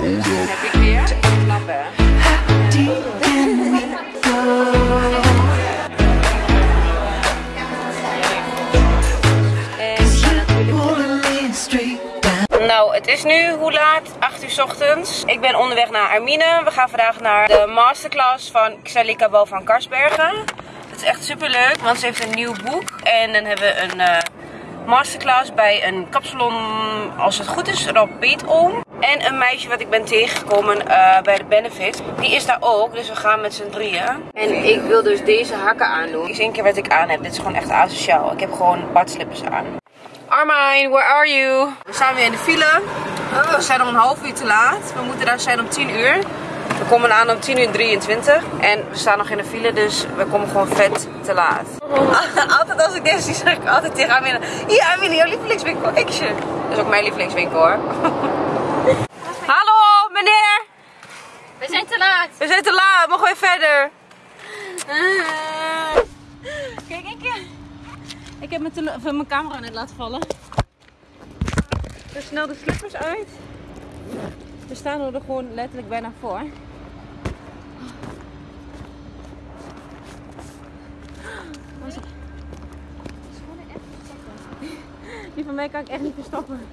Heb ik weer. Nou, het is nu, hoe laat? 8 uur 's ochtends. Ik ben onderweg naar Armine. We gaan vandaag naar de masterclass van Xalika Bo van Karsbergen. Het is echt super leuk, want ze heeft een nieuw boek. En dan hebben we een eh, masterclass bij een kapsalon, als het goed is, Rob Piet om. En een meisje wat ik ben tegengekomen eh, bij de Benefit. Die is daar ook, dus we gaan met z'n drieën. En ik wil dus deze hakken aandoen. Is één keer wat ik aan heb. Dit is gewoon echt asociaal. Ik heb gewoon badslippers aan. Armine, where are you? We staan weer in de file. We zijn om een half uur te laat. We moeten daar zijn om 10 uur. We komen aan om 10 uur 23. En we staan nog in de file, dus we komen gewoon vet te laat. altijd zie, zeg ik altijd tegen Armine. Hier Armine, jouw lievelingswinkel. Action. Dat is ook mijn lievelingswinkel hoor. Hallo meneer. We zijn te laat. We zijn te laat. Mogen we verder? Kijk, ik, ik heb mijn, of, mijn camera net laten vallen. Doe snel de slippers uit. We staan er gewoon letterlijk bijna voor. Die van mij kan ik echt niet verstoppen.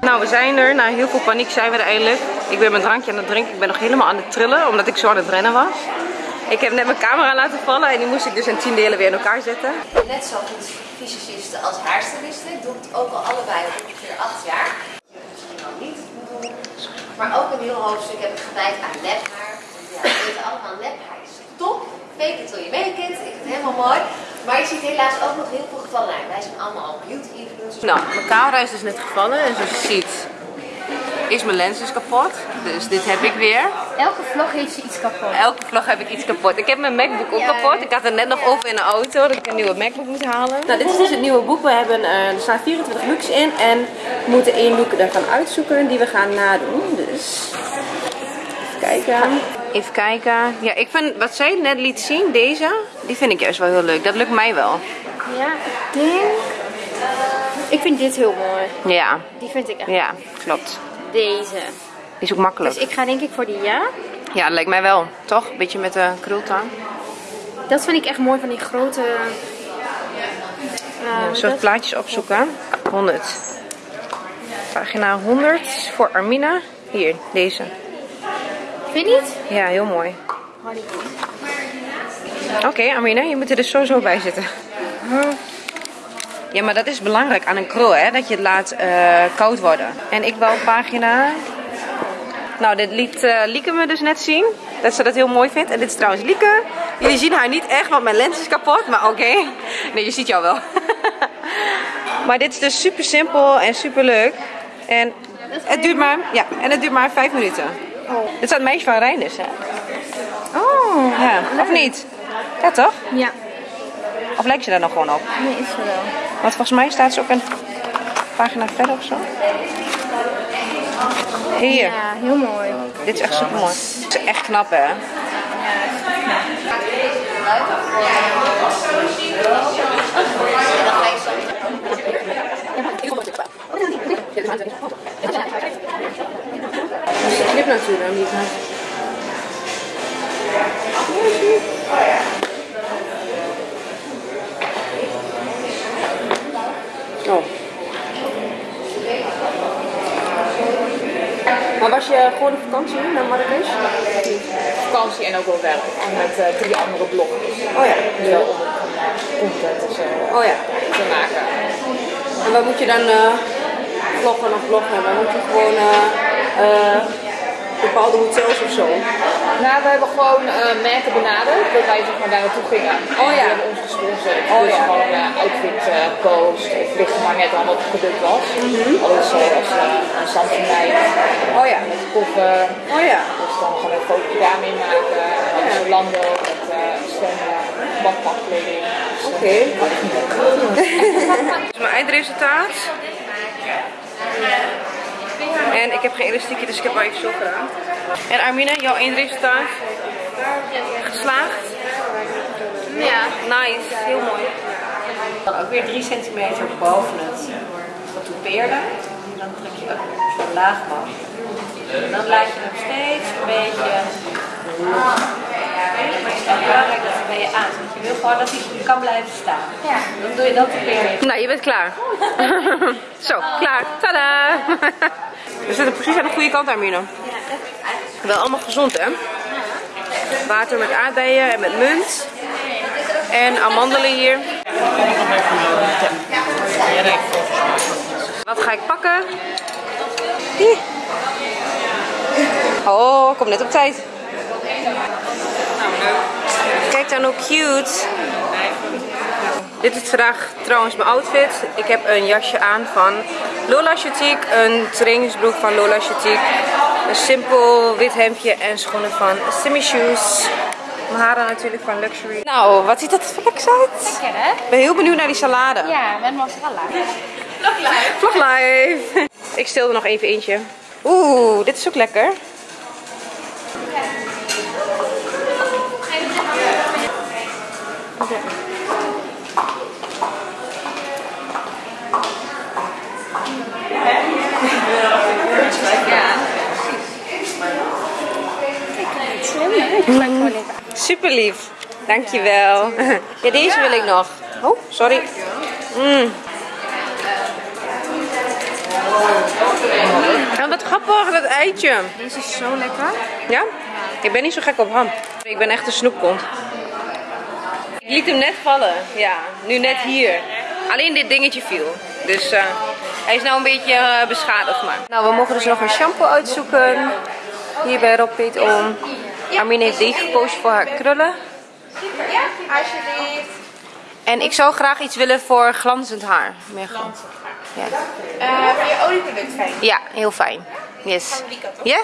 Nou, we zijn er. Na heel veel paniek zijn we er eindelijk. Ik ben mijn drankje aan het drinken. Ik ben nog helemaal aan het trillen, omdat ik zo aan het rennen was. Ik heb net mijn camera laten vallen en die moest ik dus in tien delen weer in elkaar zetten. Net zo goed fysiciste als haarstyliste. Ik doe het ook al allebei al ongeveer acht jaar. Misschien al niet doen. Maar ook een heel hoofdstuk heb ik gewijd aan nephaar. Ja, we weten allemaal, nephaar is top. Fake it till you make it. Ik vind het helemaal mooi. Maar je ziet helaas ook nog heel veel gevallen. Wij zijn allemaal al beauty influencers. Nou, mijn camera is dus net gevallen en zoals je ziet is mijn lens dus kapot. Dus dit heb ik weer. Elke vlog heeft ze iets kapot. Elke vlog heb ik iets kapot. Ik heb mijn MacBook ook kapot. Ik had het net nog over in de auto dat ik een nieuwe MacBook moet halen. Nou, dit is dus het nieuwe boek. We hebben, eh, er staan 24 looks in en we moeten één look ervan uitzoeken die we gaan nadoen. Dus even kijken. Even kijken. Ja, ik vind wat zij net liet zien, deze, die vind ik juist wel heel leuk. Dat lukt mij wel. Ja, ik denk... Ik vind dit heel mooi. Ja, Die vind ik echt. ja, klopt. Deze. Die is ook makkelijk. Dus ik ga denk ik voor die ja. Ja, dat lijkt mij wel. Toch? Beetje met de krultang. Dat vind ik echt mooi van die grote... soort plaatjes opzoeken. 100. Pagina 100 voor Armina. Hier, deze. Vind je niet? Ja, heel mooi. Oké, Armina, je moet er dus sowieso bij zitten. Ja, maar dat is belangrijk aan een krul, hè? Dat je het laat eh, koud worden. En ik wou pagina... Nou, dit liet eh, Lieke me dus net zien. Dat ze dat heel mooi vindt. En dit is trouwens Lieke. Jullie zien haar niet echt, want mijn lens is kapot. Maar oké. Nee, je ziet jou wel. maar dit is dus super simpel en super leuk. En het duurt maar, ja, en het duurt maar vijf minuten. Dit is het meisje van Reinders, hè? Oh, Ja, of niet? Ja, toch? ja. Of lijkt je daar nog gewoon op? Nee, is er wel. Want volgens mij staat ze ook een pagina verder of zo. Hier, Ja, heel mooi. dit is echt super mooi. Het is echt knap, hè? Dus de knip natuurlijk niet. Oh. Maar was je gewoon op vakantie naar Marrakesh? vakantie en ook wel werk. En met eh, drie andere bloggers. Oh ja. Dus wel om content en zo Oh ja. te maken. En wat moet je dan eh, vloggen of bloggen? Dan moet je gewoon eh, eh, bepaalde hotels of zo. Nou, we hebben gewoon eh, merken benaderd dat wij zeg maar, daar naartoe gingen. Oh ja. Die hebben ons gesponsord. Oh dus ja. gewoon uh, outfit eh, post. Het ligt er maar net aan wat het product was. Alles zoals uh, een Oh ja. met koffer. Oh ja. Dus dan gaan we een foto daarmee maken. En dan Zalando met uh, zwemmen, badpakkleding. Dus, eh, Oké. Dit is mijn eindresultaat. En ik heb geen elastiekje, dus ik heb maar even zo gedaan. En Armine, jouw eindresultaat? Geslaagd? Ja. Nice, heel mooi. Dan ook weer 3 centimeter boven het getoupeerde. dan druk je op zo laag mogelijk. En dan laat je hem steeds een beetje. Wel belangrijk dat hij bij je aan zit. Je wil gewoon dat hij kan blijven staan. Ja. Dan doe je dat weer. Nou, je bent klaar. Zo, klaar. Tada! We zitten precies aan de goede kant, Armine. Wel allemaal gezond, hè? Water met aardbeien en met munt. En amandelen hier. Wat ga ik pakken? Hier. Oh, kom net op tijd. Kijk dan hoe cute. Dit is vandaag trouwens mijn outfit. Ik heb een jasje aan van Lola Chitique, een trainingsbroek van Lola Chitique, een simpel wit hemdje en schoenen van Simi Shoes. Mijn haren natuurlijk van Luxury. Nou, wat ziet dat er lekker uit? Lekker hè? Ik ben heel benieuwd naar die salade. Ja, met mozzarella. Vlog live. Ik stil er nog even eentje. Oeh, dit is ook lekker. Slim hè? Ik maak gewoon even Super lief. Dankjewel. Ja, deze wil ik nog. Oh, sorry. Mm. Ja, wat grappig, dat eitje. Deze is zo lekker. Ja? Ik ben niet zo gek op ham. Ik ben echt een snoepkont. Ik liet hem net vallen. Ja, nu net hier. Alleen dit dingetje viel. Dus eh, hij is nou een beetje eh, beschadigd maar. Nou, we mogen dus nog een shampoo uitzoeken. Hier bij Rob Piet om. Armin heeft die gekozen voor haar krullen. Ja, alsjeblieft. En ik zou graag iets willen voor glanzend haar. Meer glans. Ja. Uh, je olieproduct fijn? ja, heel fijn. Yes. Ja?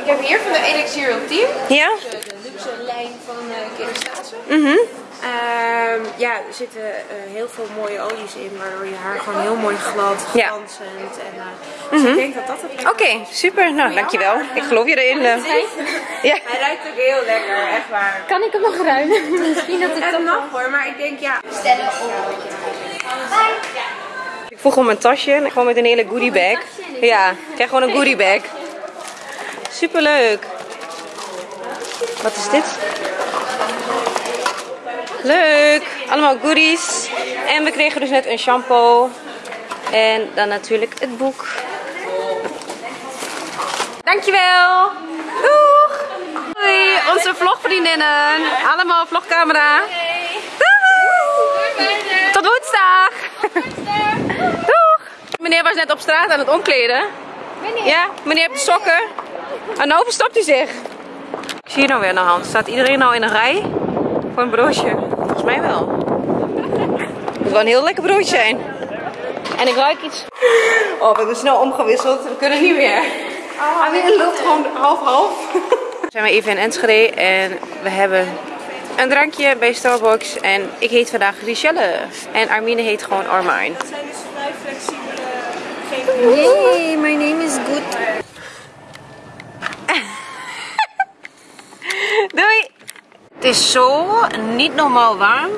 Ik heb hier van de Elixir Ultime. Ja? De luxe lijn van uh, Kerastase. Mhm. Ehm, ja, er zitten eh, heel veel mooie olies in, waardoor je haar gewoon heel mooi glad, Ja. glanzend. En, eh, dus ik denk dat dat het Oké, super. Nou, dankjewel. Ik geloof je erin. eh. Ja. Hij ruikt ook heel lekker, echt waar. Kan ik hem nog ruimen? Misschien dat ik Het mag hoor, maar ik denk ja, Stellen op. Ik vroeg om een tasje en gewoon met een hele goodie bag. Ja, ik krijg gewoon een goodie bag. Superleuk. Wat is dit? Leuk. Allemaal goodies. En we kregen dus net een shampoo. En dan natuurlijk het boek. Dankjewel. Doeg. Doei, onze vlogvriendinnen. Allemaal vlogcamera. Doeg. Tot woensdag. Doeg. Meneer was net op straat aan het omkleden. Ja, meneer heeft de sokken. En nou verstopt hij zich. Ik zie hier nou weer de hand. Staat iedereen nou in een rij voor een broodje? Volgens mij wel. Het moet wel een heel lekker broodje zijn. En ik ruik iets. Oh, we hebben snel omgewisseld. We kunnen niet meer. Ah, weer loopt gewoon half-half. We zijn we even in Enschede en we hebben een drankje bij Starbucks. En ik heet vandaag Richelle. En Armine heet gewoon Armine. het zijn dus vrij flexibele Hey, my name is Good. Doei! Het is zo niet normaal warm.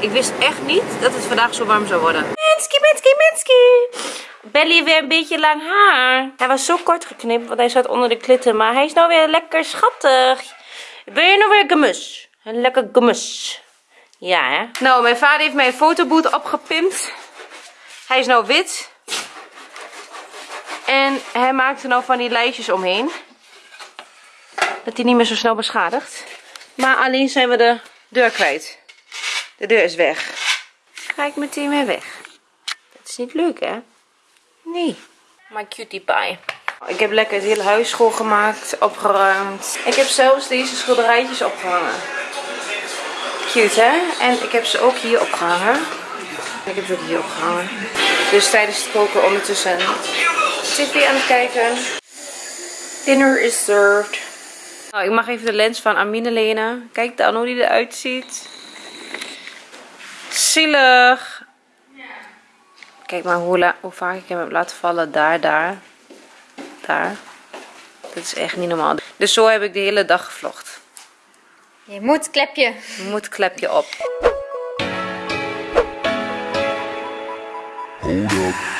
Ik wist echt niet dat het vandaag zo warm zou worden. Menski, Menski, Menski! Belly weer een beetje lang haar. Hij was zo kort geknipt, want hij zat onder de klitten. Maar hij is nou weer lekker schattig. Ben je nou weer gemus? Een lekker gemus. Ja, hè? Nou, mijn vader heeft mijn fotoboot opgepimpt. Hij is nou wit. En hij maakt er nou van die lijstjes omheen. Dat hij niet meer zo snel beschadigt. Maar alleen zijn we de deur kwijt. De deur is weg. Ga ik meteen weer weg. Dat is niet leuk, hè? Nee. My cutie pie. Ik heb lekker het hele huis schoongemaakt, opgeruimd. Ik heb zelfs deze schilderijtjes opgehangen. Cute, hè? En ik heb ze ook hier opgehangen. Ik heb ze ook hier opgehangen. Dus tijdens het koken ondertussen tv aan het kijken. Dinner is served. Nou, ik mag even de lens van Amine lenen. Kijk dan hoe die eruit ziet. Zielig. Kijk maar hoe, hoe vaak ik hem heb laten vallen. Daar, daar. Daar. Dat is echt niet normaal. Dus zo heb ik de hele dag gevlogd. Je moet, klepje. Moet klepje op. Hold up.